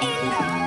Ew.